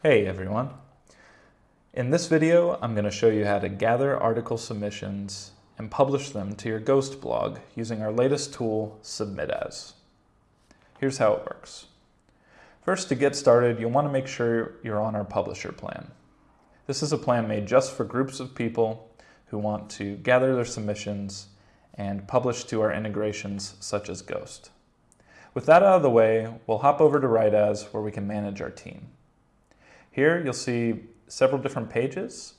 Hey everyone. In this video, I'm going to show you how to gather article submissions and publish them to your Ghost blog using our latest tool, Submit As. Here's how it works. First, to get started, you'll want to make sure you're on our publisher plan. This is a plan made just for groups of people who want to gather their submissions and publish to our integrations such as Ghost. With that out of the way, we'll hop over to Write As where we can manage our team. Here you'll see several different pages,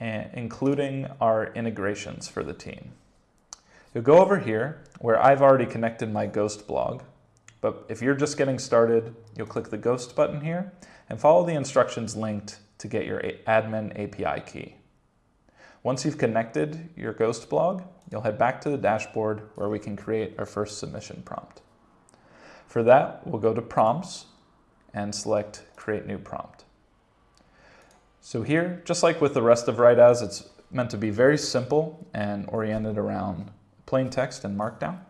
eh, including our integrations for the team. You'll go over here where I've already connected my Ghost blog, but if you're just getting started, you'll click the Ghost button here and follow the instructions linked to get your admin API key. Once you've connected your Ghost blog, you'll head back to the dashboard where we can create our first submission prompt. For that, we'll go to Prompts and select Create New Prompt. So here, just like with the rest of Write As, it's meant to be very simple and oriented around plain text and markdown.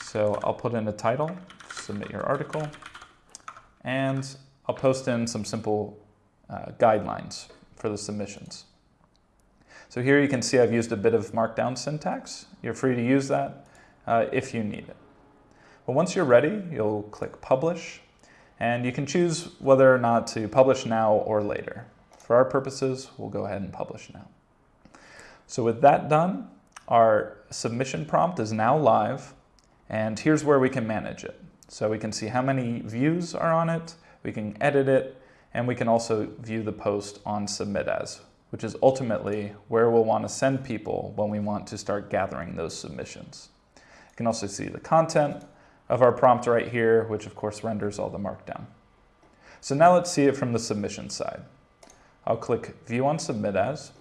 So I'll put in a title, submit your article, and I'll post in some simple uh, guidelines for the submissions. So here you can see I've used a bit of markdown syntax. You're free to use that uh, if you need it. But once you're ready, you'll click Publish, and you can choose whether or not to publish now or later. For our purposes, we'll go ahead and publish now. So with that done, our submission prompt is now live, and here's where we can manage it. So we can see how many views are on it, we can edit it, and we can also view the post on Submit As, which is ultimately where we'll want to send people when we want to start gathering those submissions. You can also see the content of our prompt right here, which of course renders all the markdown. So now let's see it from the submission side. I'll click View on Submit As,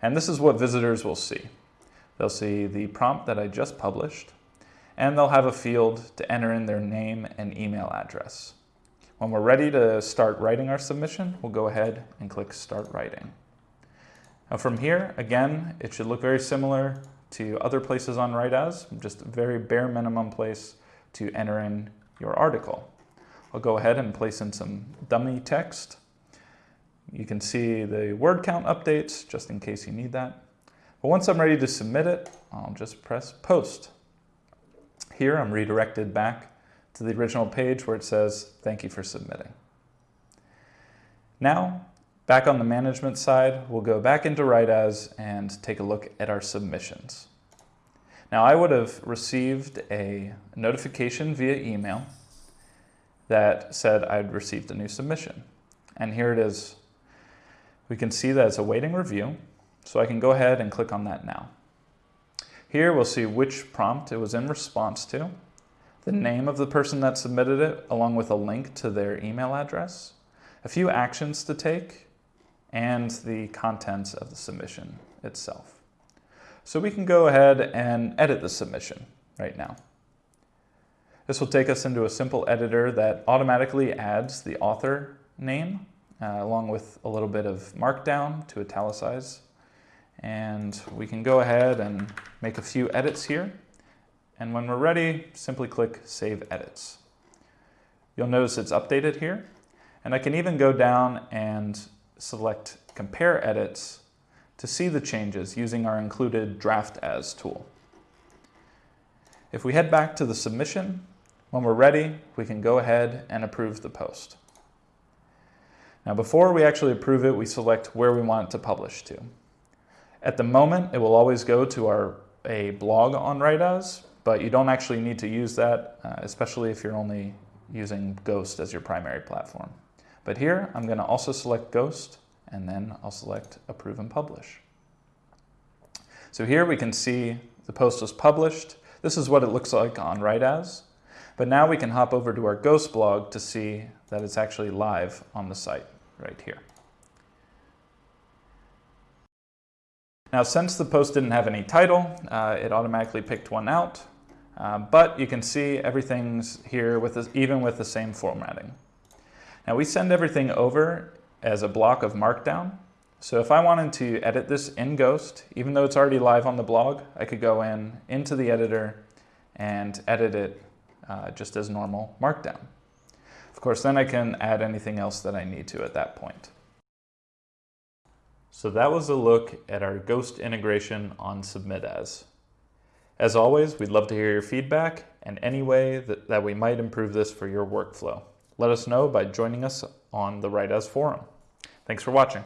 and this is what visitors will see. They'll see the prompt that I just published, and they'll have a field to enter in their name and email address. When we're ready to start writing our submission, we'll go ahead and click Start Writing. Now from here, again, it should look very similar to other places on Write As, just a very bare minimum place to enter in your article. I'll go ahead and place in some dummy text you can see the word count updates just in case you need that. But once I'm ready to submit it, I'll just press post. Here I'm redirected back to the original page where it says, thank you for submitting. Now, back on the management side, we'll go back into Write As and take a look at our submissions. Now I would have received a notification via email that said I'd received a new submission. And here it is we can see that it's awaiting review, so I can go ahead and click on that now. Here we'll see which prompt it was in response to, the name of the person that submitted it, along with a link to their email address, a few actions to take, and the contents of the submission itself. So we can go ahead and edit the submission right now. This will take us into a simple editor that automatically adds the author name uh, along with a little bit of markdown to italicize. And we can go ahead and make a few edits here. And when we're ready, simply click Save Edits. You'll notice it's updated here. And I can even go down and select Compare Edits to see the changes using our included Draft As tool. If we head back to the submission, when we're ready, we can go ahead and approve the post. Now before we actually approve it, we select where we want it to publish to. At the moment, it will always go to our a blog on Write As, but you don't actually need to use that, uh, especially if you're only using Ghost as your primary platform. But here, I'm gonna also select Ghost, and then I'll select Approve and Publish. So here we can see the post was published. This is what it looks like on Write As. But now we can hop over to our Ghost blog to see that it's actually live on the site right here. Now, since the post didn't have any title, uh, it automatically picked one out, uh, but you can see everything's here with this, even with the same formatting. Now, we send everything over as a block of Markdown. So if I wanted to edit this in Ghost, even though it's already live on the blog, I could go in into the editor and edit it uh, just as normal Markdown. Of course, then I can add anything else that I need to at that point. So that was a look at our Ghost integration on Submit As. As always, we'd love to hear your feedback and any way that, that we might improve this for your workflow. Let us know by joining us on the Write As forum. Thanks for watching.